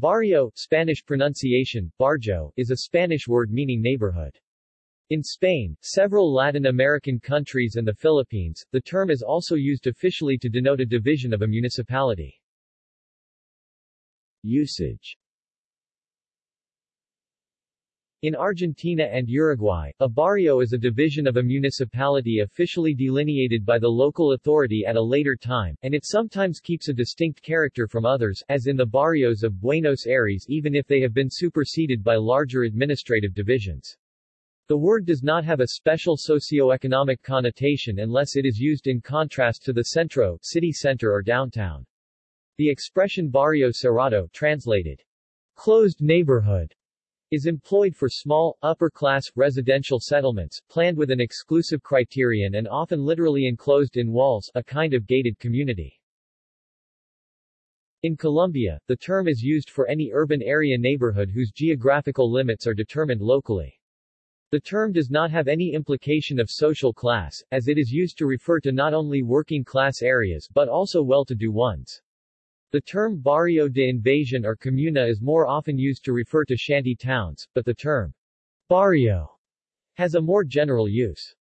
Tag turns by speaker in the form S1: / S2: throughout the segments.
S1: Barrio, Spanish pronunciation, barrio, is a Spanish word meaning neighborhood. In Spain, several Latin American countries and the Philippines, the term is also used officially to denote a division of a municipality. Usage in Argentina and Uruguay, a barrio is a division of a municipality officially delineated by the local authority at a later time, and it sometimes keeps a distinct character from others, as in the barrios of Buenos Aires even if they have been superseded by larger administrative divisions. The word does not have a special socio-economic connotation unless it is used in contrast to the centro city center or downtown. The expression barrio cerrado translated, closed neighborhood, is employed for small, upper-class, residential settlements, planned with an exclusive criterion and often literally enclosed in walls, a kind of gated community. In Colombia, the term is used for any urban area neighborhood whose geographical limits are determined locally. The term does not have any implication of social class, as it is used to refer to not only working class areas but also well-to-do ones. The term barrio de invasion or comuna is more often used to refer to shanty towns, but the term barrio has a more general use.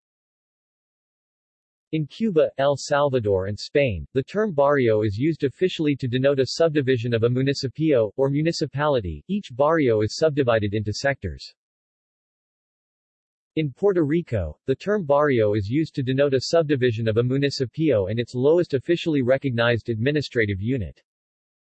S1: In Cuba, El Salvador and Spain, the term barrio is used officially to denote a subdivision of a municipio, or municipality. Each barrio is subdivided into sectors. In Puerto Rico, the term barrio is used to denote a subdivision of a municipio and its lowest officially recognized administrative unit.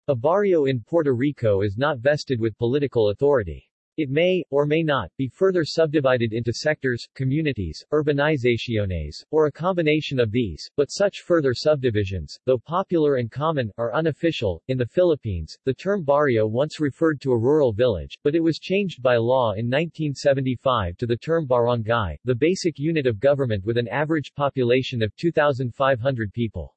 S1: A barrio in Puerto Rico is not vested with political authority. It may, or may not, be further subdivided into sectors, communities, urbanizaciones, or a combination of these, but such further subdivisions, though popular and common, are unofficial. In the Philippines, the term barrio once referred to a rural village, but it was changed by law in 1975 to the term barangay, the basic unit of government with an average population of 2,500 people.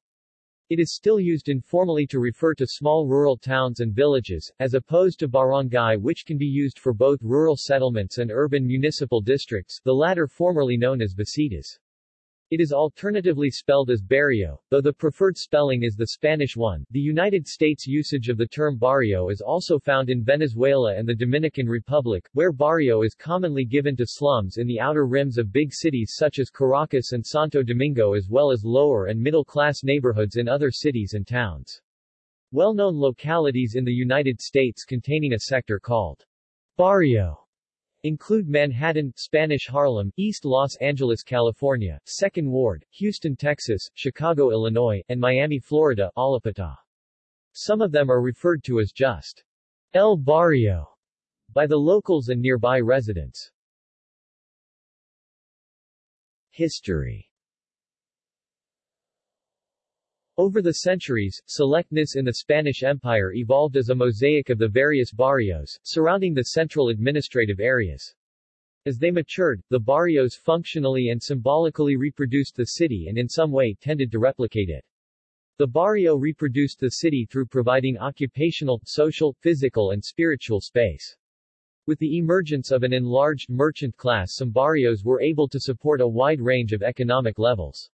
S1: It is still used informally to refer to small rural towns and villages, as opposed to barangay which can be used for both rural settlements and urban municipal districts, the latter formerly known as basitas. It is alternatively spelled as baryo, though the preferred spelling is the Spanish one. The United States usage of the term barrio is also found in Venezuela and the Dominican Republic, where barrio is commonly given to slums in the outer rims of big cities such as Caracas and Santo Domingo as well as lower and middle-class neighborhoods in other cities and towns. Well-known localities in the United States containing a sector called barrio include Manhattan, Spanish Harlem, East Los Angeles, California, 2nd Ward, Houston, Texas, Chicago, Illinois, and Miami, Florida, Allapattah. Some of them are referred to as just El Barrio by the locals and nearby residents. History Over the centuries, selectness in the Spanish Empire evolved as a mosaic of the various barrios, surrounding the central administrative areas. As they matured, the barrios functionally and symbolically reproduced the city and in some way tended to replicate it. The barrio reproduced the city through providing occupational, social, physical and spiritual space. With the emergence of an enlarged merchant class some barrios were able to support a wide range of economic levels.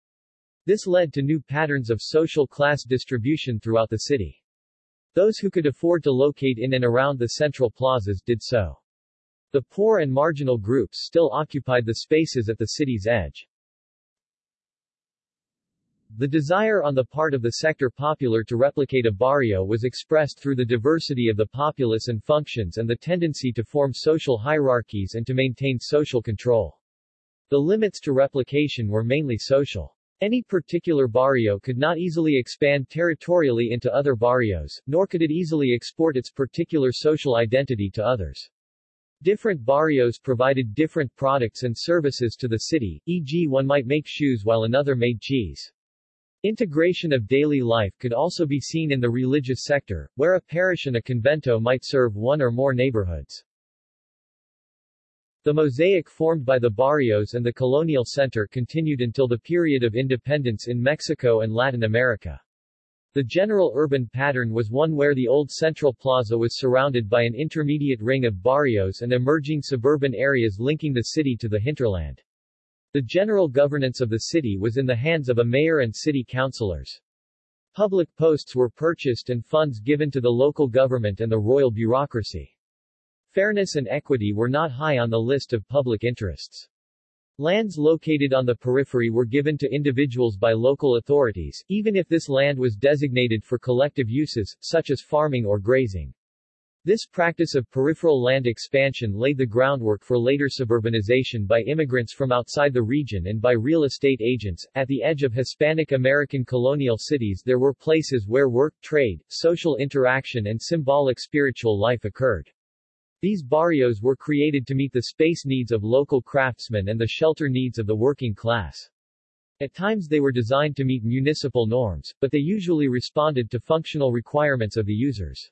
S1: This led to new patterns of social class distribution throughout the city. Those who could afford to locate in and around the central plazas did so. The poor and marginal groups still occupied the spaces at the city's edge. The desire on the part of the sector popular to replicate a barrio was expressed through the diversity of the populace and functions and the tendency to form social hierarchies and to maintain social control. The limits to replication were mainly social. Any particular barrio could not easily expand territorially into other barrios, nor could it easily export its particular social identity to others. Different barrios provided different products and services to the city, e.g. one might make shoes while another made cheese. Integration of daily life could also be seen in the religious sector, where a parish and a convento might serve one or more neighborhoods. The mosaic formed by the barrios and the colonial center continued until the period of independence in Mexico and Latin America. The general urban pattern was one where the old central plaza was surrounded by an intermediate ring of barrios and emerging suburban areas linking the city to the hinterland. The general governance of the city was in the hands of a mayor and city councilors. Public posts were purchased and funds given to the local government and the royal bureaucracy. Fairness and equity were not high on the list of public interests. Lands located on the periphery were given to individuals by local authorities, even if this land was designated for collective uses, such as farming or grazing. This practice of peripheral land expansion laid the groundwork for later suburbanization by immigrants from outside the region and by real estate agents. At the edge of Hispanic American colonial cities there were places where work, trade, social interaction and symbolic spiritual life occurred. These barrios were created to meet the space needs of local craftsmen and the shelter needs of the working class. At times they were designed to meet municipal norms, but they usually responded to functional requirements of the users.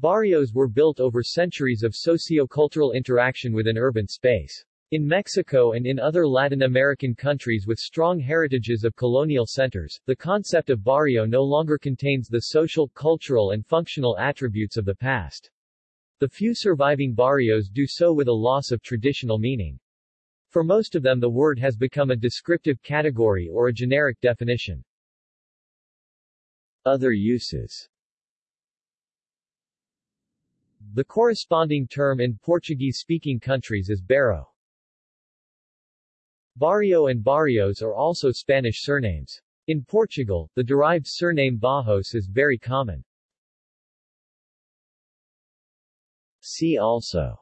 S1: Barrios were built over centuries of socio-cultural interaction within urban space. In Mexico and in other Latin American countries with strong heritages of colonial centers, the concept of barrio no longer contains the social, cultural and functional attributes of the past. The few surviving barrios do so with a loss of traditional meaning. For most of them the word has become a descriptive category or a generic definition. Other uses the corresponding term in Portuguese-speaking countries is bairro. Barrio and barrios are also Spanish surnames. In Portugal, the derived surname Barros is very common. See also.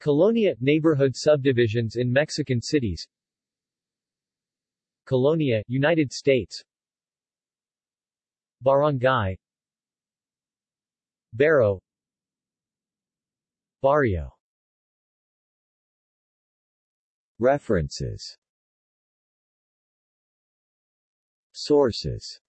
S1: Colonia – neighborhood subdivisions in Mexican cities. Colonia, United States. Barangay. Bairro Barrio. References. Sources